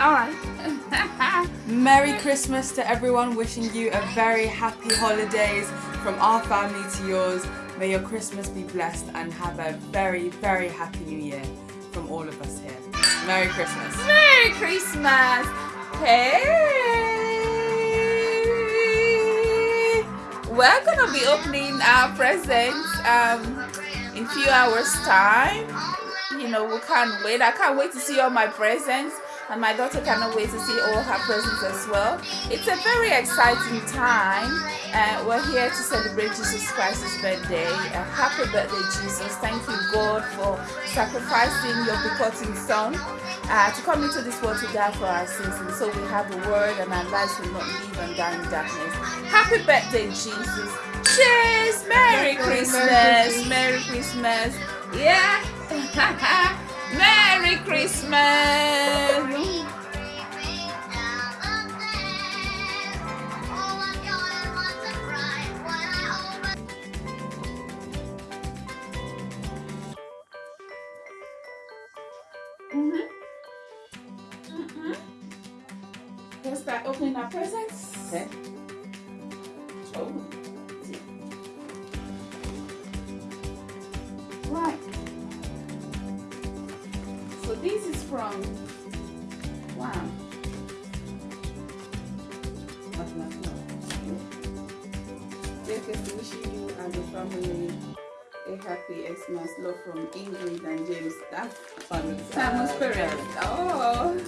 All right. Merry Christmas to everyone. Wishing you a very happy holidays from our family to yours. May your Christmas be blessed and have a very, very happy new year from all of us here. Merry Christmas. Merry Christmas. Hey. We're gonna be opening our presents um in few hours time. You know, we can't wait. I can't wait to see all my presents and my daughter cannot wait to see all her presents as well. It's a very exciting time. Uh, we're here to celebrate Jesus Christ's birthday. Uh, happy birthday, Jesus. Thank you, God, for sacrificing your begotten Son uh, to come into this world to die for our sins. And so we have the word and our lives will not live and die in darkness. Happy birthday, Jesus. Cheers! Merry Christmas! Merry Christmas! Yeah! Merry Christmas! Mm-hmm. Mm-hmm. Let's start opening our presents. Okay. Dear Kirsty, wishing you and your family a happy Xmas. Love from Ingrid and James. That's Simon's, parents. Oh.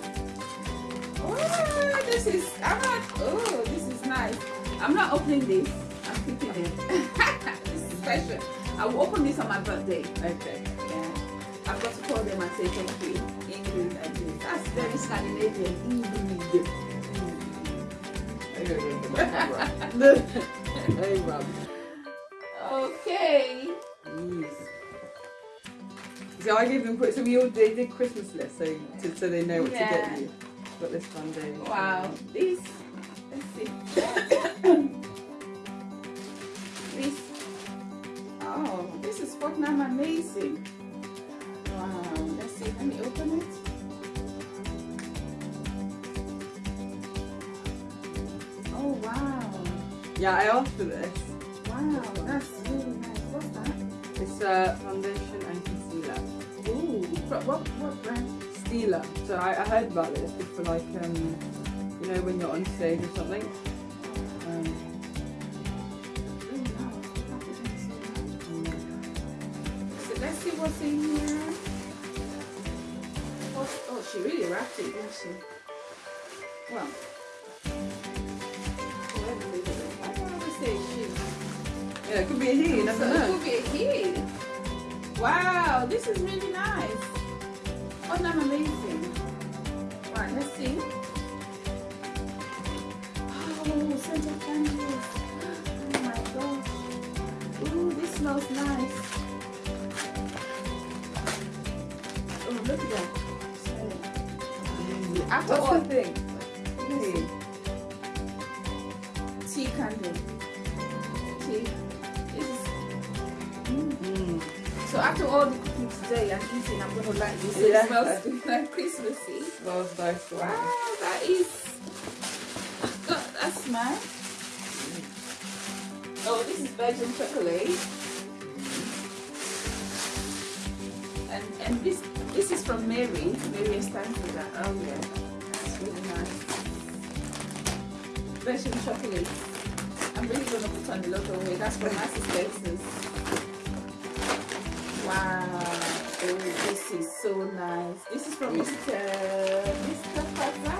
Oh, this is I'm not oh this is nice. I'm not opening this. I'm keeping it. this is special. I will open this on my birthday. Okay. Yeah. I've got to call them and say thank you. Ingrid and James. That's very Scandinavian. Ingrid. Hey, Rob. Okay. Yes. So I gave them quick. So we all they did Christmas list, so to, so they know what Yeah. to get you. Got this one day. Wow. This let's see. this oh this is Fortnum amazing. Wow. Let's see. Let me open it. Oh wow. Yeah, I asked for this. Wow, that's really nice. What's that? It's a foundation and concealer. Ooh, what what brand? Steeler. So I, I heard about it. It's for like um, you know, when you're on stage or something. Um, Really nice. The packaging is so nice. So let's see what's in here. What's, oh, she really wrapped it, didn't she? Well. Yeah, it could be a he. You never So it could be a he. Wow, this is really nice. Oh, no, amazing. Right, let's see. Oh, scented candles. Oh my gosh. Ooh, this smells nice. Oh, look at that. After What's all, the thing? Hey. tea candle. Tea. Is. Mm. So after all the cooking today and eating, I'm gonna like this. So Yeah. It smells like Christmassy. That was nice. Wow, that is. God, that's nice. Oh, this is Belgian chocolate. And and this this is from Mary. Mary Stanford. Oh yeah, that's really nice. Belgian chocolate. I'm really gonna put on a lot of weight. That's from Massey Texas. Wow. Oh, this is so nice. This is from Mr. Mr. Faza.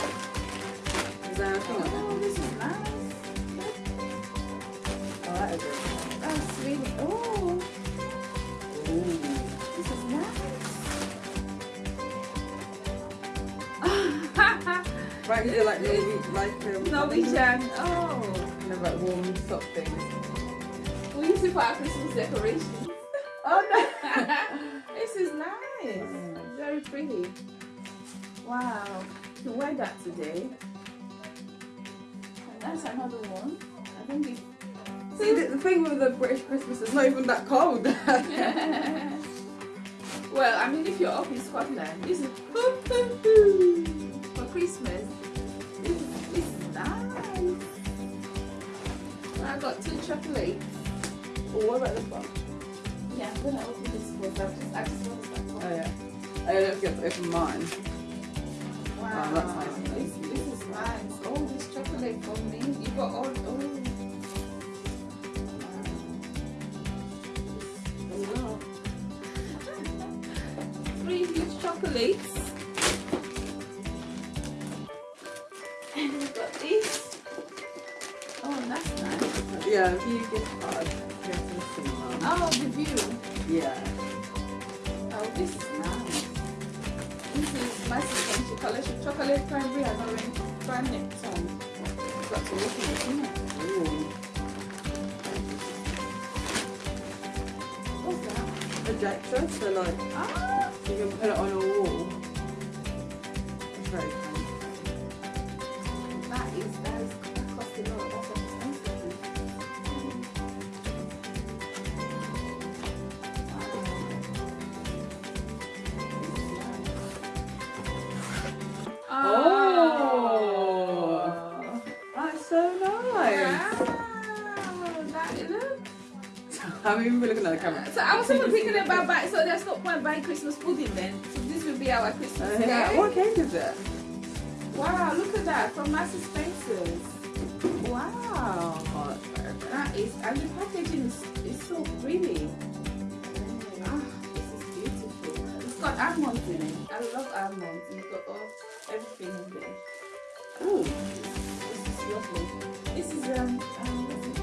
Anything Oh, this is nice. Oh, that is. That's really. Oh, Ooh. this is nice. Right, it like Norwe- like um, Norwegian. Oh, You know, like warm sock things. we use it for our Christmas decorations. Oh no! this is nice. Very pretty. Wow. You can wear that today. And that's another one. I think it See, the, the thing with the British Christmas is not even that cold. well, I mean, if you're up in Scotland, this is for Christmas. This is, this is nice. I got two chocolates. Oh, what about this one? Yeah, I'm gonna this first. I just, I just want to. Oh yeah. I don't forget to open mine. Wow, Oh, that's nice. This, this is nice. Oh, this chocolate for me. You got all. Oh. Wow. Three huge chocolates. And we got this. Oh, that's nice. Yeah, a few collection. Chocolate cranberry and orange granite tongue. Got to look at it, innit? Ooh. What's that? Projector, so like Ah, you can put it on a wall. It's very Wow, that, look. I'm even looking at the camera. So I was thinking about buying, so there's no point buying Christmas pudding then. So this will be our Christmas Uh, cake. yeah. What cake is it? Wow, look at that from Marks & Spencer's. Wow. Oh, very pretty. And the packaging is, is so pretty. Ah, this is beautiful. It's got almonds in it. I love almonds. It's got all, everything in there. Ooh. This is lovely. This is, um, um what's it?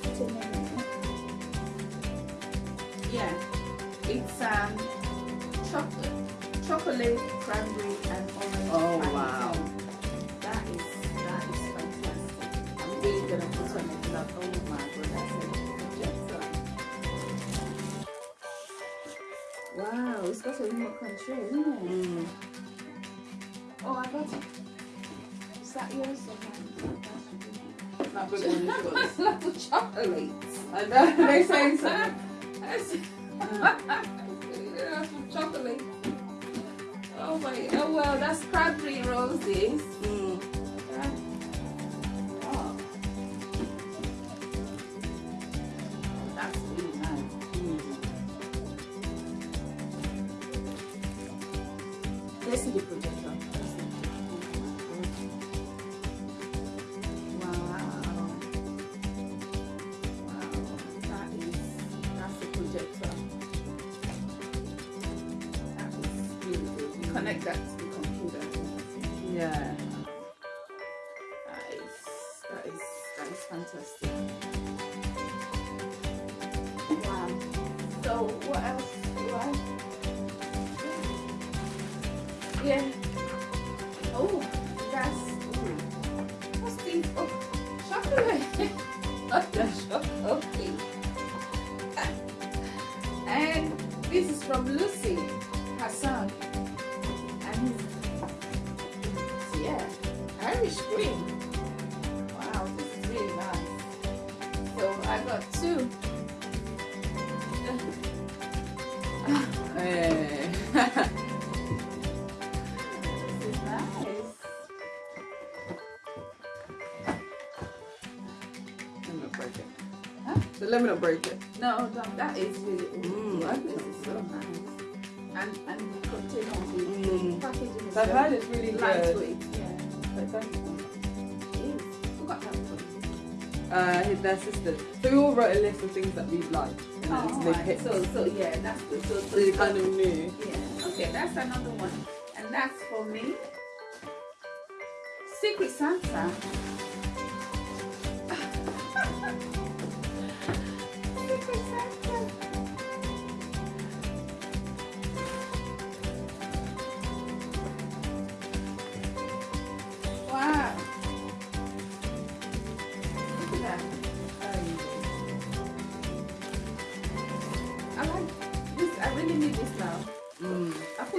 What's the name of it? Yeah, it's um, chocolate, chocolate, cranberry, and orange. Oh, pancake. wow. That is that is fantastic. I'm really gonna put on it like oh my god, that's a projector. Wow, it's got a remote control, isn't it? Mm. Oh, I got it. That yours or mine? That's That big one is yours. of chocolates. I know, they say so. Lots of chocolate. Oh my, oh well, that's cranberry roses. Mm. Is fantastic. Wow. So what else do I? Yeah. Oh, that's. this? Oh, chocolate. oh, the chocolate. Okay. And this is from Lucy, her son. And yeah, Irish cream. Got two. Hey. This is nice. Let me not break it. Huh? So let me not break it. No, no, that is really. Mm, yeah, I think this is so nice. And and the container, the, Mm. the packaging is I've very heard really good. lightweight. Yeah, But thank Uh, his, their sisters. So we all wrote a list of things that we liked. And then Oh, they right. picked. So so yeah, that's good. So, so, So you kind of knew. Yeah. Okay, that's another one. And that's for me. Secret Santa. Secret Santa.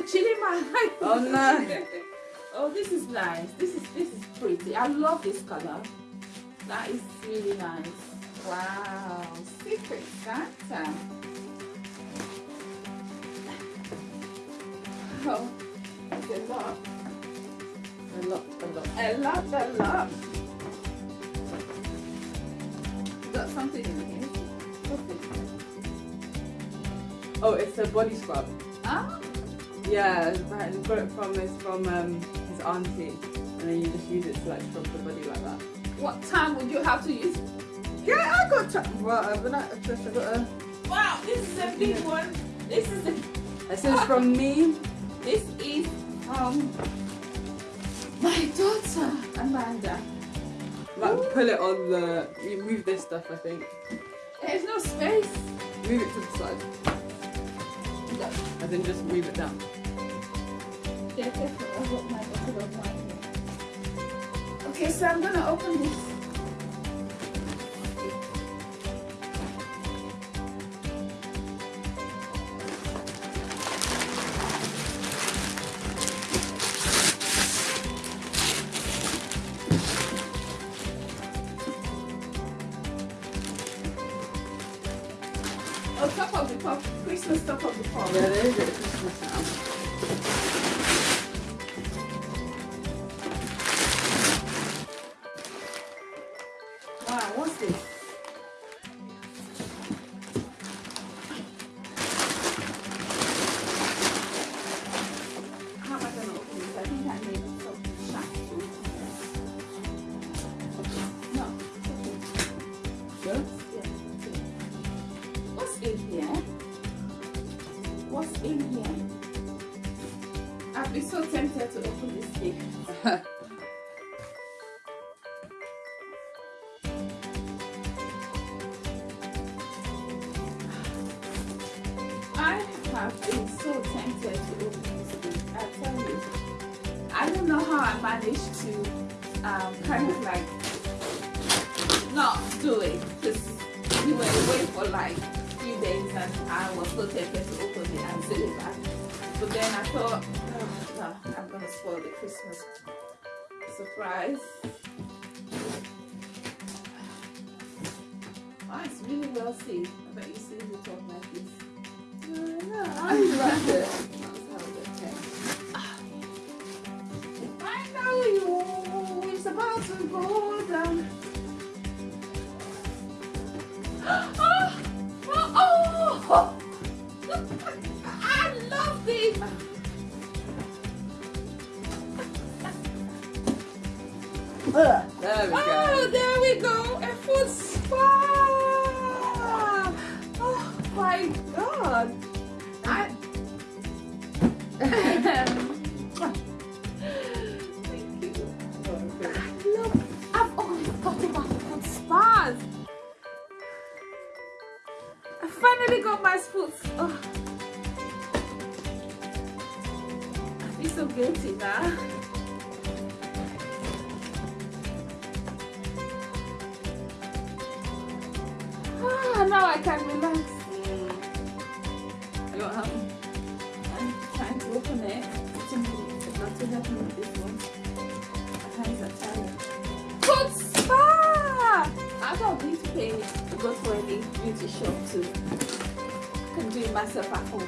Chili eye. Oh, no. oh, this is nice. This is this is pretty. I love this color. That is really nice. Wow. Secret Santa. Oh, it's a lot. A lot, a lot. A lot, a lot. Got something in here. Okay. Oh, it's a body scrub. Ah, Yeah, right. Got it from it's from um, his auntie, and then you just use it to like scrub the body like that. what time would you have to use? Yeah, I got time. Well, I've been at just I got a. Wow, this is a big one. This is a, This is from me. this is um my daughter Amanda. Like pull it on the. You move this stuff. I think. There's no space. Move it to the side. And then just move it down. Okay, so I'm gonna open this. Oh, top of the pop, Christmas top of the pop. Yeah, there is a Christmas now. Tempted to open this cake. I have been so tempted to open this cake. I tell you. I don't know how I managed to um, kind of like not do it because we were away for like three days and I was so tempted to open it and send it back. But then I thought, I'm gonna spoil the Christmas surprise. Oh, it's really well sealed. I bet you sealed it up like this. I like it. That's how it. I know you. About to go down. Ah! Ah, oh, oh, oh. There we Oh, there we go. A foot spa. Oh my god. I. Thank you. I've always about foot spas. I finally got my foot. Oh. I feel so guilty now. Now I can relax. You want help? I'm trying to open it. It's not to help me with this one. My hands are tired. Foot spa! I don't need to pay to go to any beauty shop too. I can do it myself at home.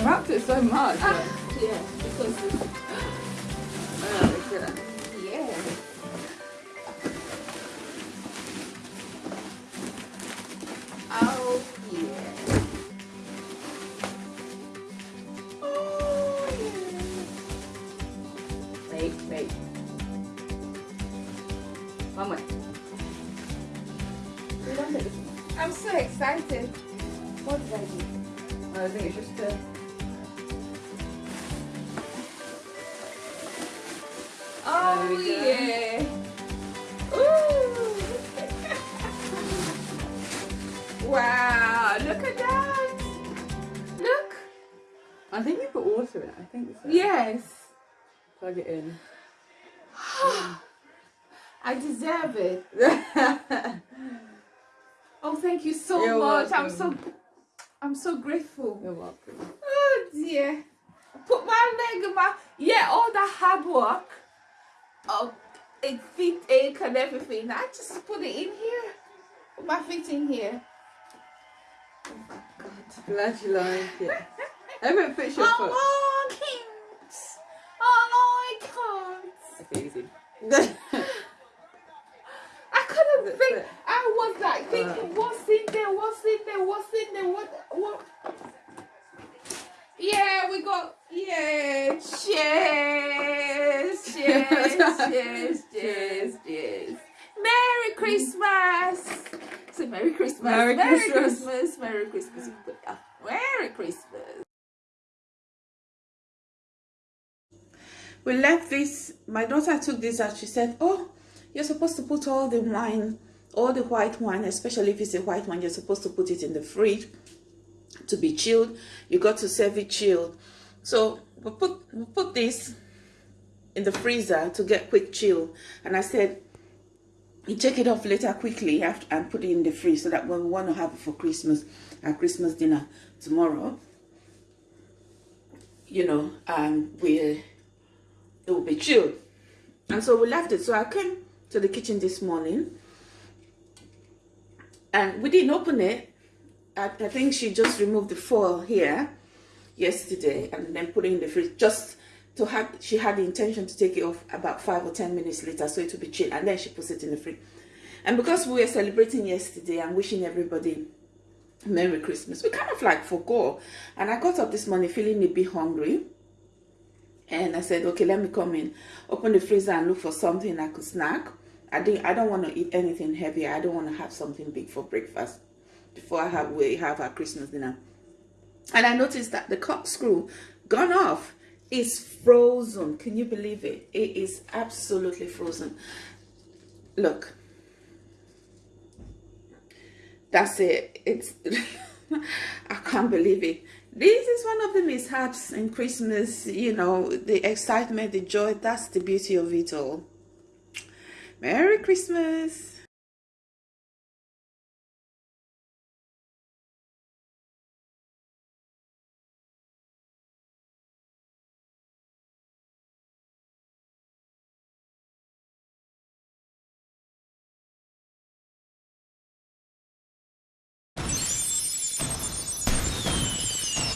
I wrapped it so much. Ah, yeah, because it's, Yeah, Excited. What did I do? I think it's just uh, a. Oh we go. yeah. Ooh. wow, look at that. Look. I think you put water in it. I think so. Yes. Plug it in. I deserve it. Oh, thank you so You're much. I'm so. I'm so grateful. You're welcome. Oh dear. Put my leg in my yeah, all the hard work of it feet ache and everything. I just put it in here. Put my feet in here. Oh my god. Glad you like it. Everyone push your foot. I like it. I it. Okay, easy. I think. I was like uh. thinking, what's in there? What's in there? What's in there? What? What? Yeah, we got. Yeah, cheers, cheers, cheers, cheers, cheers. Merry Christmas. Say Merry Christmas. Merry Christmas. Christmas. Merry Christmas. Merry Christmas. We left this. My daughter took this and she said, "Oh, you're supposed to put all the wine, all the white wine, especially if it's a white wine, you're supposed to put it in the fridge to be chilled. You got to serve it chilled. So we put we put this in the freezer to get quick chill. And I said, you take it off later quickly after, and put it in the fridge so that when we want to have it for Christmas, our Christmas dinner tomorrow, you know, um, we it will be chilled. And so we left it. So I came to the kitchen this morning. And we didn't open it. I, I think she just removed the foil here yesterday and then put it in the fridge just to have she had the intention to take it off about five or ten minutes later so it would be chilled and then she puts it in the fridge. And because we were celebrating yesterday and wishing everybody merry christmas we kind of like forgot. And i got up this morning feeling a bit hungry and i said okay let me come in open the freezer and look for something i could snack i didn't i don't want to eat anything heavy i don't want to have something big for breakfast before i have we have our christmas dinner and I noticed that the corkscrew gone off is frozen. Can you believe it? It is absolutely frozen. Look. That's it. It's I can't believe it. This is one of the mishaps in Christmas, you know, the excitement, the joy, that's the beauty of it all. Merry Christmas.